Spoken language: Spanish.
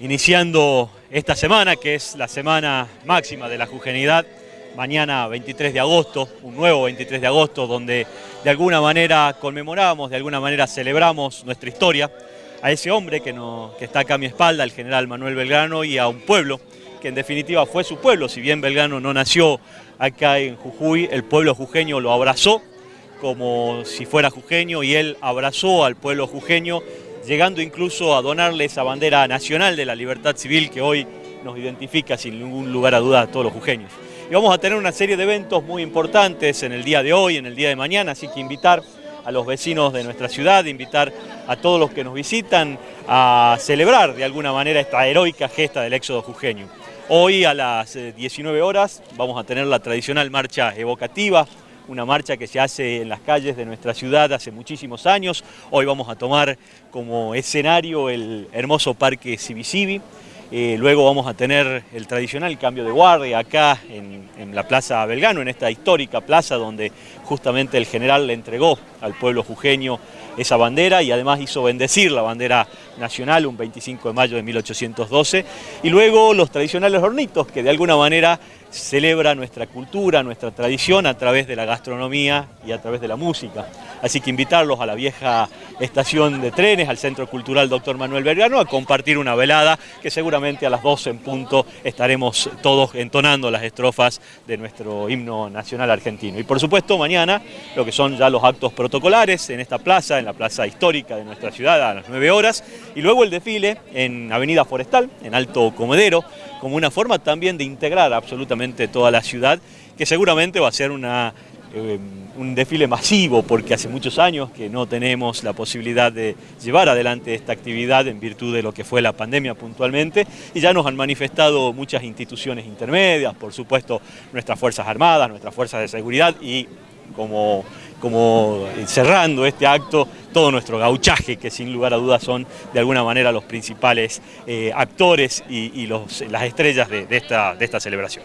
iniciando esta semana, que es la semana máxima de la jugenidad, mañana 23 de agosto, un nuevo 23 de agosto, donde de alguna manera conmemoramos, de alguna manera celebramos nuestra historia, a ese hombre que, que está acá a mi espalda, el general Manuel Belgrano, y a un pueblo que en definitiva fue su pueblo, si bien Belgrano no nació acá en Jujuy, el pueblo jujeño lo abrazó como si fuera jujeño y él abrazó al pueblo jujeño llegando incluso a donarle esa bandera nacional de la libertad civil que hoy nos identifica sin ningún lugar a duda a todos los jujeños. Y vamos a tener una serie de eventos muy importantes en el día de hoy, en el día de mañana, así que invitar a los vecinos de nuestra ciudad, invitar a todos los que nos visitan a celebrar de alguna manera esta heroica gesta del éxodo jujeño. Hoy a las 19 eh, horas vamos a tener la tradicional marcha evocativa una marcha que se hace en las calles de nuestra ciudad hace muchísimos años. Hoy vamos a tomar como escenario el hermoso Parque Civicivi. Eh, luego vamos a tener el tradicional cambio de guardia acá en, la Plaza Belgano, en esta histórica plaza donde justamente el general le entregó al pueblo jujeño esa bandera y además hizo bendecir la bandera nacional un 25 de mayo de 1812. Y luego los tradicionales hornitos que de alguna manera celebra nuestra cultura, nuestra tradición a través de la gastronomía y a través de la música. Así que invitarlos a la vieja estación de trenes, al Centro Cultural Dr. Manuel Belgrano, a compartir una velada que seguramente a las 12 en punto estaremos todos entonando las estrofas de nuestro himno nacional argentino. Y por supuesto mañana lo que son ya los actos protocolares en esta plaza, en la plaza histórica de nuestra ciudad a las 9 horas, y luego el desfile en Avenida Forestal, en Alto Comedero, como una forma también de integrar absolutamente toda la ciudad, que seguramente va a ser una, eh, un desfile masivo, porque hace muchos años que no tenemos la posibilidad de llevar adelante esta actividad en virtud de lo que fue la pandemia puntualmente, y ya nos han manifestado muchas instituciones intermedias, por supuesto nuestras Fuerzas Armadas, nuestras Fuerzas de Seguridad y como, como cerrando este acto, todo nuestro gauchaje, que sin lugar a dudas son de alguna manera los principales eh, actores y, las estrellas de esta celebración.